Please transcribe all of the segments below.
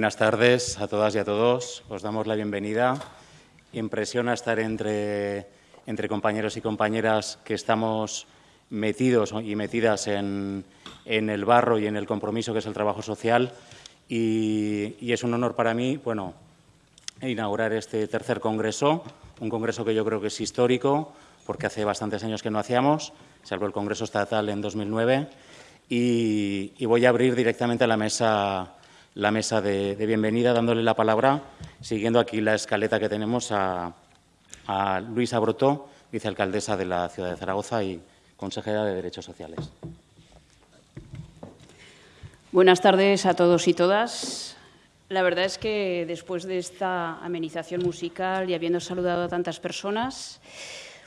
Buenas tardes a todas y a todos. Os damos la bienvenida. Impresiona estar entre, entre compañeros y compañeras que estamos metidos y metidas en, en, el barro y en el compromiso que es el trabajo social. Y, es un honor para mí, bueno, inaugurar este tercer congreso, un congreso que yo creo que es histórico, porque hace bastantes años que no hacíamos, salvo el Congreso Estatal en 2009, y, y voy a abrir directamente la mesa, la mesa de, bienvenida, dándole la palabra, siguiendo aquí la escaleta que tenemos, a, a Luisa Brotó, vicealcaldesa de la ciudad de Zaragoza y consejera de Derechos Sociales. Buenas tardes a todos y todas. La verdad es que después de esta amenización musical y habiendo saludado a tantas personas,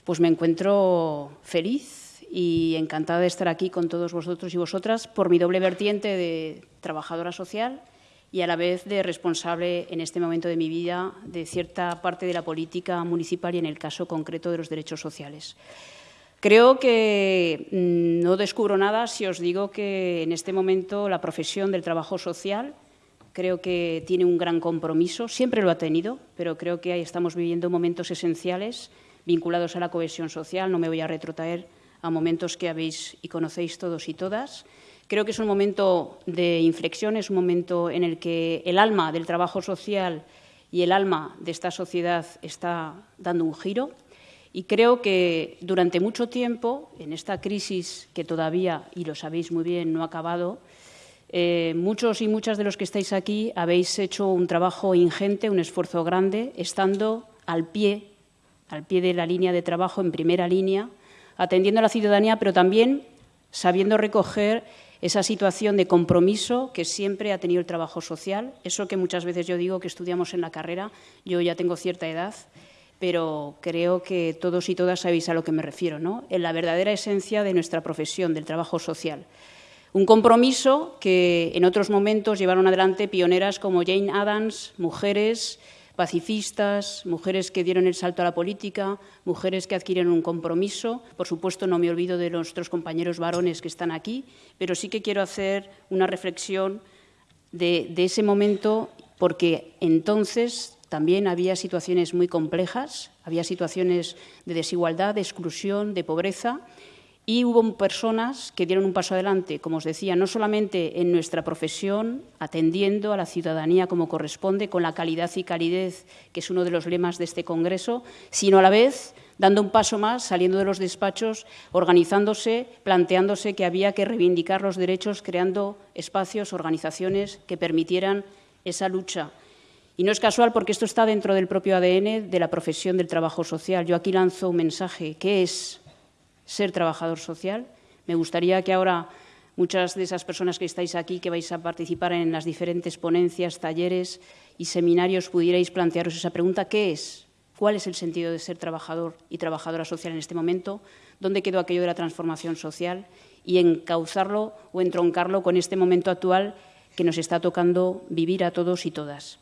pues me encuentro feliz y encantada de estar aquí con todos vosotros y vosotras por mi doble vertiente de trabajadora social y a la vez de responsable en este momento de mi vida de cierta parte de la política municipal y en el caso concreto de los derechos sociales. Creo que mm, no descubro nada si os digo que en este momento la profesión del trabajo social creo que tiene un gran compromiso, siempre lo ha tenido, pero creo que ahí estamos viviendo momentos esenciales vinculados a la cohesión social. No me voy a retrotraer a momentos que habéis y conocéis todos y todas. Creo que es un momento de inflexión, es un momento en el que el alma del trabajo social y el alma de esta sociedad está dando un giro. Y creo que durante mucho tiempo, en esta crisis que todavía, y lo sabéis muy bien, no ha acabado, eh, muchos y muchas de los que estáis aquí habéis hecho un trabajo ingente, un esfuerzo grande, estando al pie, al pie de la línea de trabajo, en primera línea, atendiendo a la ciudadanía, pero también sabiendo recoger esa situación de compromiso que siempre ha tenido el trabajo social, eso que muchas veces yo digo que estudiamos en la carrera, yo ya tengo cierta edad, pero creo que todos y todas sabéis a lo que me refiero, ¿no? en la verdadera esencia de nuestra profesión, del trabajo social. Un compromiso que en otros momentos llevaron adelante pioneras como Jane Addams, mujeres pacifistas, mujeres que dieron el salto a la política, mujeres que adquirieron un compromiso. Por supuesto, no me olvido de nuestros compañeros varones que están aquí, pero sí que quiero hacer una reflexión de, de ese momento, porque entonces también había situaciones muy complejas, había situaciones de desigualdad, de exclusión, de pobreza, y hubo personas que dieron un paso adelante, como os decía, no solamente en nuestra profesión, atendiendo a la ciudadanía como corresponde, con la calidad y calidez, que es uno de los lemas de este Congreso, sino a la vez dando un paso más, saliendo de los despachos, organizándose, planteándose que había que reivindicar los derechos, creando espacios, organizaciones que permitieran esa lucha. Y no es casual porque esto está dentro del propio ADN de la profesión del trabajo social. Yo aquí lanzo un mensaje. ¿Qué es ser trabajador social. Me gustaría que ahora muchas de esas personas que estáis aquí, que vais a participar en las diferentes ponencias, talleres y seminarios, pudierais plantearos esa pregunta, ¿qué es? ¿Cuál es el sentido de ser trabajador y trabajadora social en este momento? ¿Dónde quedó aquello de la transformación social? Y encauzarlo o entroncarlo con este momento actual que nos está tocando vivir a todos y todas.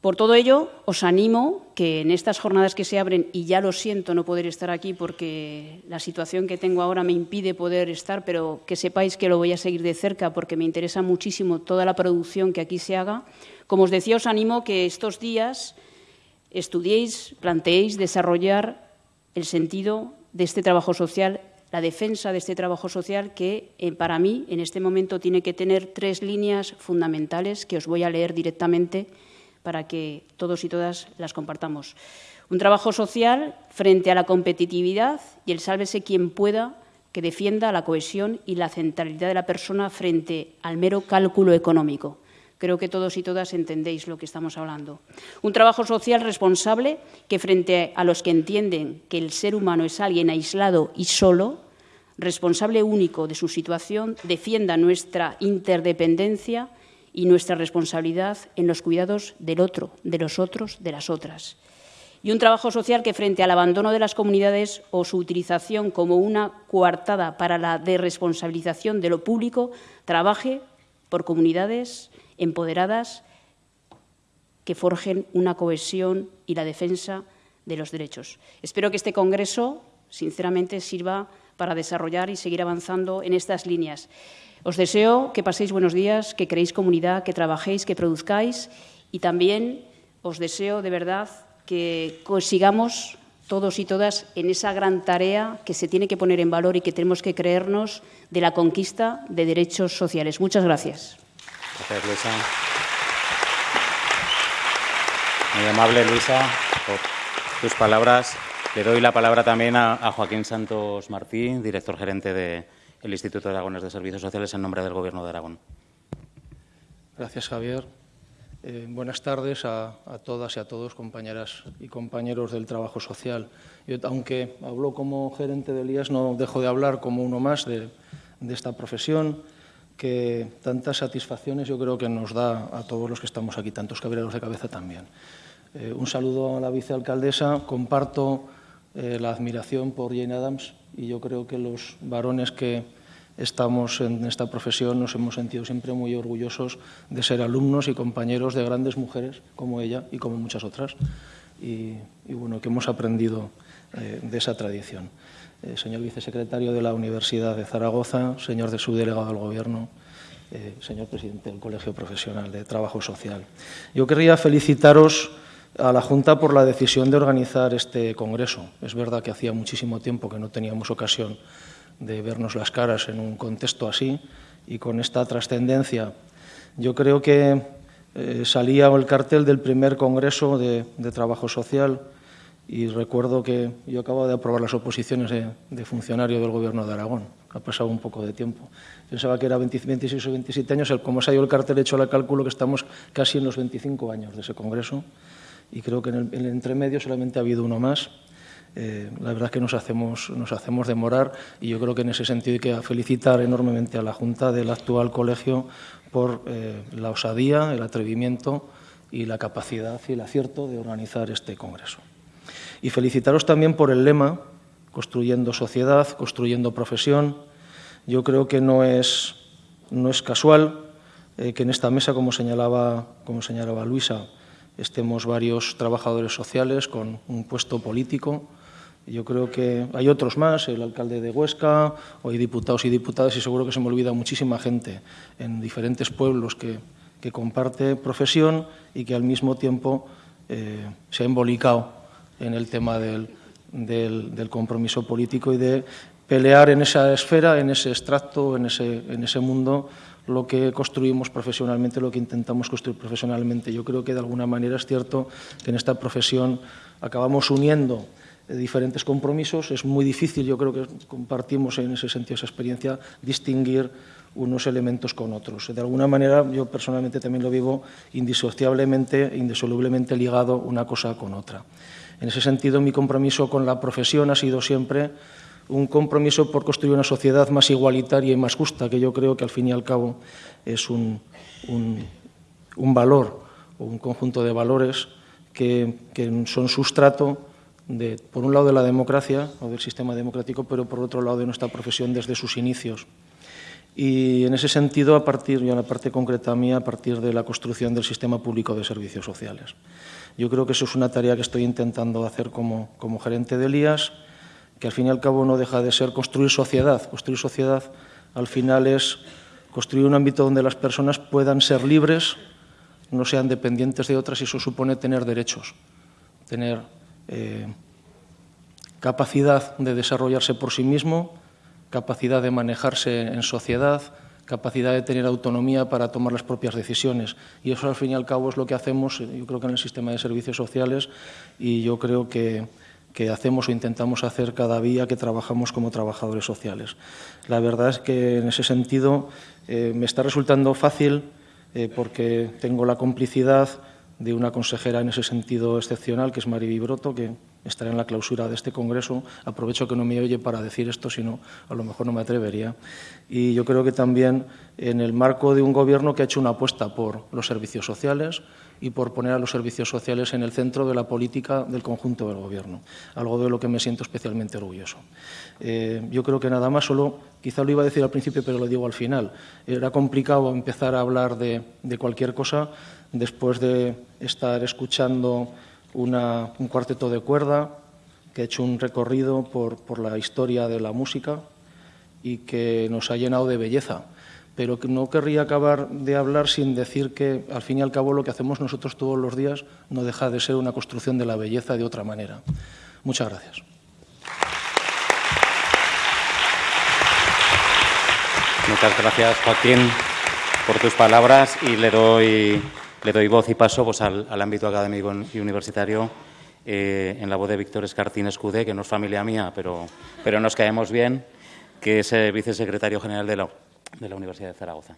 Por todo ello, os animo que en estas jornadas que se abren, y ya lo siento no poder estar aquí porque la situación que tengo ahora me impide poder estar, pero que sepáis que lo voy a seguir de cerca porque me interesa muchísimo toda la producción que aquí se haga. Como os decía, os animo que estos días estudiéis, planteéis desarrollar el sentido de este trabajo social, la defensa de este trabajo social que eh, para mí en este momento tiene que tener tres líneas fundamentales que os voy a leer directamente para que todos y todas las compartamos. Un trabajo social frente a la competitividad y el sálvese quien pueda que defienda la cohesión y la centralidad de la persona frente al mero cálculo económico. Creo que todos y todas entendéis lo que estamos hablando. Un trabajo social responsable que frente a los que entienden que el ser humano es alguien aislado y solo, responsable único de su situación, defienda nuestra interdependencia y nuestra responsabilidad en los cuidados del otro, de los otros, de las otras. Y un trabajo social que, frente al abandono de las comunidades o su utilización como una coartada para la desresponsabilización de lo público, trabaje por comunidades empoderadas que forjen una cohesión y la defensa de los derechos. Espero que este Congreso, sinceramente, sirva para desarrollar y seguir avanzando en estas líneas. Os deseo que paséis buenos días, que creéis comunidad, que trabajéis, que produzcáis y también os deseo de verdad que consigamos todos y todas en esa gran tarea que se tiene que poner en valor y que tenemos que creernos de la conquista de derechos sociales. Muchas gracias. Gracias, Luisa. Muy amable, Luisa, por tus palabras. Le doy la palabra también a, Joaquín Santos Martín, director gerente del Instituto de Aragones de Servicios Sociales, en nombre del Gobierno de Aragón. Gracias, Javier. Eh, buenas tardes a, todas y a todos, compañeras y compañeros del trabajo social. Yo, aunque hablo como gerente de Elías, no dejo de hablar como uno más de, esta profesión que tantas satisfacciones yo creo que nos da a todos los que estamos aquí, tantos cabreros de cabeza también. Eh, un saludo a la vicealcaldesa. Comparto eh, la admiración por Jane Adams y yo creo que los varones que estamos en esta profesión, nos hemos sentido siempre muy orgullosos de ser alumnos y compañeros de grandes mujeres como ella y como muchas otras, y, bueno, que hemos aprendido eh, de esa tradición. Eh, señor vicesecretario de la Universidad de Zaragoza, señor de subdelegado del Gobierno, señor presidente del Colegio Profesional de Trabajo Social. Yo querría felicitaros a la Junta por la decisión de organizar este congreso. Es verdad que hacía muchísimo tiempo que no teníamos ocasión de vernos las caras en un contexto así y con esta trascendencia. Yo creo que eh, salía el cartel del primer Congreso de, Trabajo Social y recuerdo que yo acabo de aprobar las oposiciones de, funcionario del Gobierno de Aragón. Ha pasado un poco de tiempo. Pensaba que era 26 o 27 años. Como se ha ido el cartel, he hecho el cálculo que estamos casi en los 25 años de ese Congreso y creo que en el, en el entremedio solamente ha habido uno más. Eh, la verdad es que nos hacemos, nos hacemos demorar y yo creo que en ese sentido hay que felicitar enormemente a la Junta del actual colegio por eh, la osadía, el atrevimiento y la capacidad y el acierto de organizar este congreso. Y felicitaros también por el lema, construyendo sociedad, construyendo profesión. Yo creo que no es, no es casual eh, que en esta mesa, como señalaba, como señalaba Luisa, estemos varios trabajadores sociales con un puesto político, yo creo que hay otros más, el alcalde de Huesca, o hay diputados y diputadas, y seguro que se me olvida muchísima gente en diferentes pueblos que, comparte profesión y que al mismo tiempo eh, se ha embolicado en el tema del, compromiso político y de pelear en esa esfera, en ese extracto, en ese, en ese mundo, lo que construimos profesionalmente, lo que intentamos construir profesionalmente. Yo creo que de alguna manera es cierto que en esta profesión acabamos uniendo diferentes compromisos. Es muy difícil, yo creo que compartimos en ese sentido esa experiencia, distinguir unos elementos con otros. De alguna manera, yo personalmente también lo vivo indisociablemente, indisolublemente ligado una cosa con otra. En ese sentido, mi compromiso con la profesión ha sido siempre un compromiso por construir una sociedad más igualitaria y más justa, que yo creo que al fin y al cabo es un, un, valor o un conjunto de valores que, que son sustrato por un lado, de la democracia o del sistema democrático, pero por otro lado de nuestra profesión desde sus inicios. Y en ese sentido, a partir, y en la parte concreta mía, a partir de la construcción del sistema público de servicios sociales. Yo creo que eso es una tarea que estoy intentando hacer como, como gerente de Elías, que al fin y al cabo no deja de ser construir sociedad. Construir sociedad al final es construir un ámbito donde las personas puedan ser libres, no sean dependientes de otras y eso supone tener derechos, tener eh, capacidad de desarrollarse por sí mismo, capacidad de manejarse en sociedad, capacidad de tener autonomía para tomar las propias decisiones. Y eso, al fin y al cabo, es lo que hacemos, yo creo que en el sistema de servicios sociales, y yo creo que, hacemos o intentamos hacer cada día que trabajamos como trabajadores sociales. La verdad es que, en ese sentido, eh, me está resultando fácil eh, porque tengo la complicidad de una consejera en ese sentido excepcional, que es Mari Vibroto, que estará en la clausura de este congreso. Aprovecho que no me oye para decir esto, sino a lo mejor no me atrevería. Y yo creo que también en el marco de un gobierno que ha hecho una apuesta por los servicios sociales y por poner a los servicios sociales en el centro de la política del conjunto del gobierno, algo de lo que me siento especialmente orgulloso. Eh, yo creo que nada más, solo quizá lo iba a decir al principio, pero lo digo al final. Era complicado empezar a hablar de, cualquier cosa después de estar escuchando un cuarteto de cuerda que ha hecho un recorrido por la historia de la música y que nos ha llenado de belleza. Pero no querría acabar de hablar sin decir que, al fin y al cabo, lo que hacemos nosotros todos los días no deja de ser una construcción de la belleza de otra manera. Muchas gracias. Muchas gracias, Joaquín, por tus palabras y le doy, le doy voz y paso pues, al, ámbito académico y universitario eh, en la voz de Víctor Escartín Escudé, que no es familia mía, pero, pero nos caemos bien, que es eh, vicesecretario general de la, de la Universidad de Zaragoza.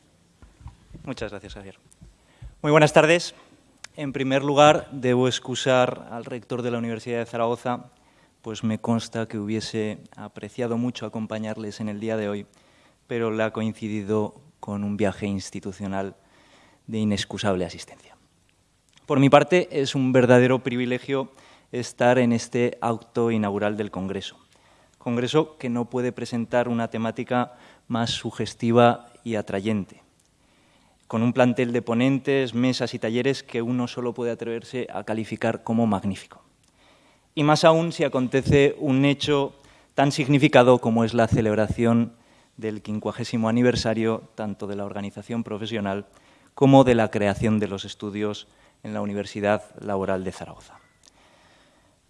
Muchas gracias, Javier. Muy buenas tardes. En primer lugar, debo excusar al rector de la Universidad de Zaragoza, pues me consta que hubiese apreciado mucho acompañarles en el día de hoy, pero le ha coincidido con un viaje institucional de inexcusable asistencia. Por mi parte, es un verdadero privilegio estar en este acto inaugural del Congreso. Congreso que no puede presentar una temática más sugestiva y atrayente, con un plantel de ponentes, mesas y talleres que uno solo puede atreverse a calificar como magnífico. Y más aún si acontece un hecho tan significado como es la celebración del quincuagésimo aniversario tanto de la organización profesional como de la creación de los estudios en la Universidad Laboral de Zaragoza.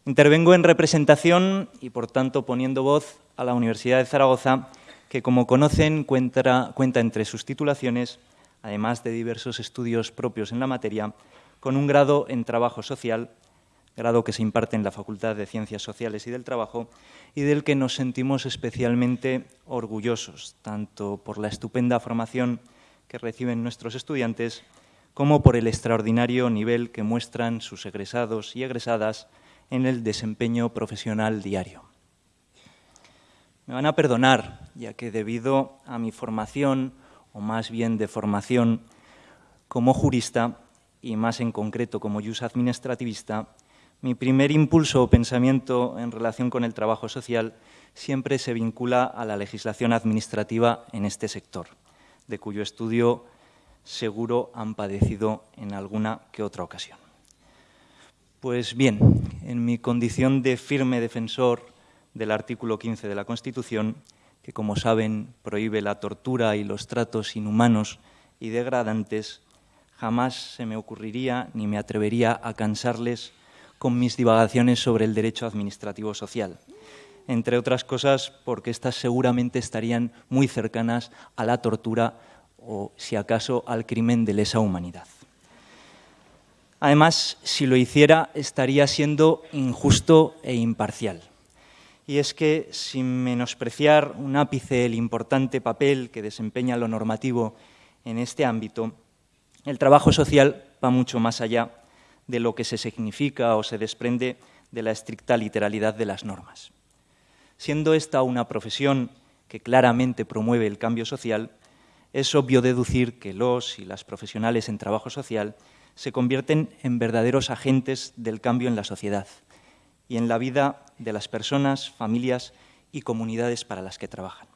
Intervengo en representación y, por tanto, poniendo voz a la Universidad de Zaragoza, que, como conocen, cuenta, entre sus titulaciones, además de diversos estudios propios en la materia, con un grado en trabajo social, grado que se imparte en la Facultad de Ciencias Sociales y del Trabajo, y del que nos sentimos especialmente orgullosos, tanto por la estupenda formación que reciben nuestros estudiantes, como por el extraordinario nivel que muestran sus egresados y egresadas en el desempeño profesional diario. Me van a perdonar, ya que debido a mi formación, o más bien de formación como jurista, y más en concreto como jus administrativista, mi primer impulso o pensamiento en relación con el trabajo social siempre se vincula a la legislación administrativa en este sector, de cuyo estudio seguro han padecido en alguna que otra ocasión. Pues bien, en mi condición de firme defensor del artículo 15 de la Constitución, que como saben prohíbe la tortura y los tratos inhumanos y degradantes, jamás se me ocurriría ni me atrevería a cansarles con mis divagaciones sobre el derecho administrativo social, entre otras cosas porque éstas seguramente estarían muy cercanas a la tortura o, si acaso, al crimen de lesa humanidad. Además, si lo hiciera, estaría siendo injusto e imparcial. Y es que, sin menospreciar un ápice el importante papel que desempeña lo normativo en este ámbito, el trabajo social va mucho más allá de lo que se significa o se desprende de la estricta literalidad de las normas. Siendo esta una profesión que claramente promueve el cambio social, es obvio deducir que los y las profesionales en trabajo social se convierten en verdaderos agentes del cambio en la sociedad y en la vida de las personas, familias y comunidades para las que trabajan.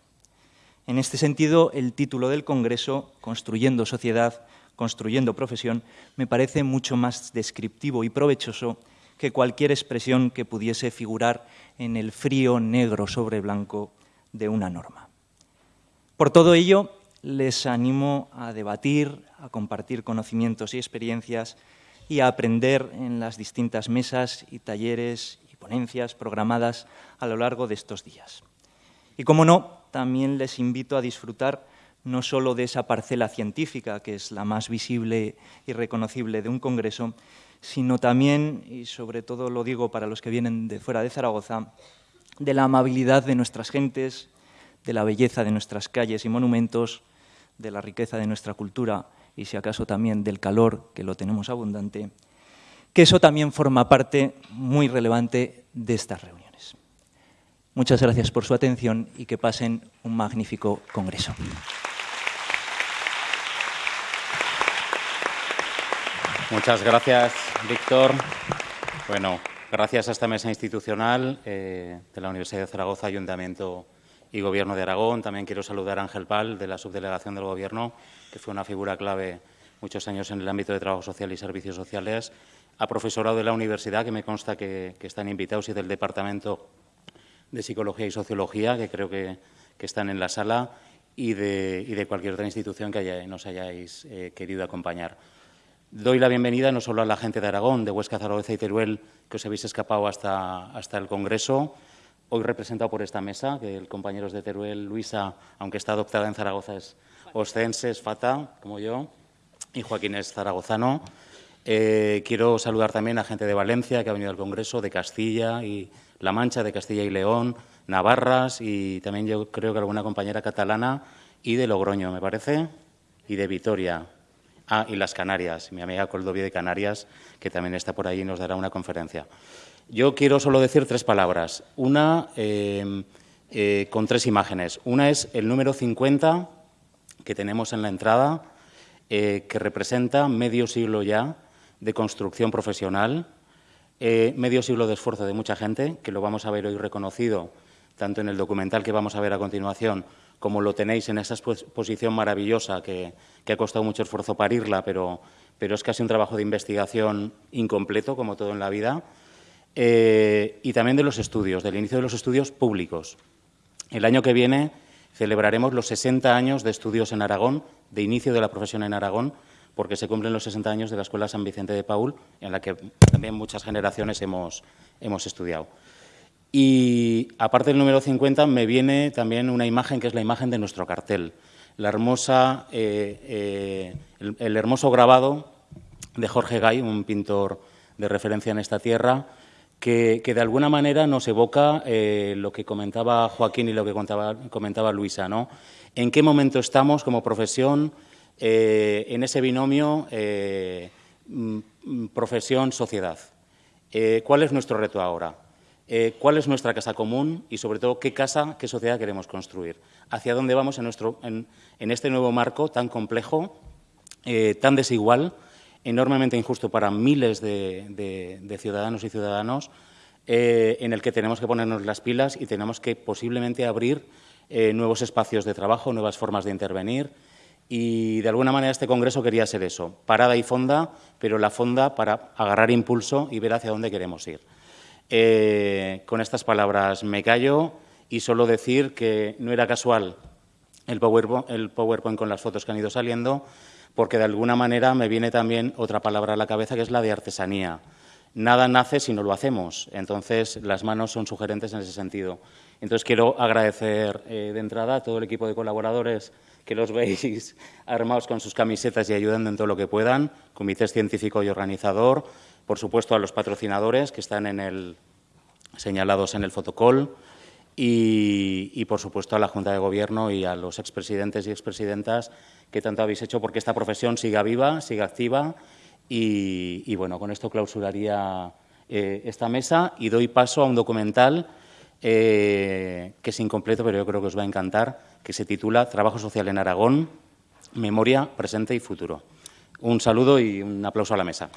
En este sentido, el título del Congreso, Construyendo Sociedad, Construyendo Profesión, me parece mucho más descriptivo y provechoso que cualquier expresión que pudiese figurar en el frío negro sobre blanco de una norma. Por todo ello, les animo a debatir, a compartir conocimientos y experiencias y a aprender en las distintas mesas y talleres y ponencias programadas a lo largo de estos días. Y como no, también les invito a disfrutar no solo de esa parcela científica, que es la más visible y reconocible de un congreso, sino también, y sobre todo lo digo para los que vienen de fuera de Zaragoza, de la amabilidad de nuestras gentes, de la belleza de nuestras calles y monumentos, de la riqueza de nuestra cultura y si acaso también del calor, que lo tenemos abundante, que eso también forma parte muy relevante de estas reuniones. Muchas gracias por su atención y que pasen un magnífico congreso. Muchas gracias, Víctor. Bueno, gracias a esta mesa institucional eh, de la Universidad de Zaragoza, Ayuntamiento y Gobierno de Aragón. También quiero saludar a Ángel Pal, de la Subdelegación del Gobierno, que fue una figura clave muchos años en el ámbito de trabajo social y servicios sociales, a profesorado de la universidad, que me consta que, están invitados, y del Departamento de Psicología y Sociología, que creo que, están en la sala, y de, cualquier otra institución que nos hayáis eh, querido acompañar. Doy la bienvenida no solo a la gente de Aragón, de Huesca, Zaragoza y Teruel, que os habéis escapado hasta, hasta el Congreso, hoy representado por esta mesa, que el compañero es de Teruel, Luisa, aunque está adoptada en Zaragoza, es oscense, es fata, como yo, y Joaquín es zaragozano. Eh, quiero saludar también a gente de Valencia que ha venido al Congreso, de Castilla y La Mancha, de Castilla y León, Navarras y también yo creo que alguna compañera catalana y de Logroño, me parece, y de Vitoria. Ah, y las Canarias, mi amiga Coldovia de Canarias, que también está por ahí nos dará una conferencia. Yo quiero solo decir tres palabras. Una eh, eh, con tres imágenes. Una es el número 50 que tenemos en la entrada, que representa medio siglo ya de construcción profesional, eh, medio siglo de esfuerzo de mucha gente, que lo vamos a ver hoy reconocido, tanto en el documental que vamos a ver a continuación, como lo tenéis en esa exposición maravillosa que, ha costado mucho esfuerzo parirla, pero, pero, es casi un trabajo de investigación incompleto, como todo en la vida, eh, y también de los estudios, del inicio de los estudios públicos. El año que viene celebraremos los 60 años de estudios en Aragón, de inicio de la profesión en Aragón, porque se cumplen los 60 años de la Escuela San Vicente de Paul, en la que también muchas generaciones hemos, hemos estudiado. Y aparte del número 50 me viene también una imagen que es la imagen de nuestro cartel, la hermosa, eh, eh, el, hermoso grabado de Jorge Gay, un pintor de referencia en esta tierra, que, de alguna manera nos evoca eh, lo que comentaba Joaquín y lo que comentaba, Luisa. ¿En qué momento estamos como profesión? En ese binomio mm, profesión-sociedad. ¿Cuál es nuestro reto ahora? ¿Cuál es nuestra casa común y, sobre todo, qué casa, qué sociedad queremos construir? ¿Hacia dónde vamos en, nuestro, este nuevo marco tan complejo, tan desigual, enormemente injusto para miles de, ciudadanos y ciudadanos, en el que tenemos que ponernos las pilas y tenemos que posiblemente abrir nuevos espacios de trabajo, nuevas formas de intervenir, y de alguna manera este congreso quería ser eso, parada y fonda, pero la fonda para agarrar impulso y ver hacia dónde queremos ir. Eh, con estas palabras me callo y solo decir que no era casual el PowerPoint, el PowerPoint con las fotos que han ido saliendo, porque de alguna manera me viene también otra palabra a la cabeza que es la de artesanía. Nada nace si no lo hacemos, entonces las manos son sugerentes en ese sentido. Entonces quiero agradecer eh, de entrada a todo el equipo de colaboradores que los veis armados con sus camisetas y ayudando en todo lo que puedan, comité científico y organizador, por supuesto a los patrocinadores que están en el, señalados en el fotocall y, por supuesto a la Junta de Gobierno y a los expresidentes y expresidentas que tanto habéis hecho porque esta profesión siga viva, siga activa y, bueno, con esto clausuraría eh, esta mesa y doy paso a un documental eh, que es incompleto, pero yo creo que os va a encantar, que se titula Trabajo Social en Aragón, Memoria, Presente y Futuro. Un saludo y un aplauso a la mesa.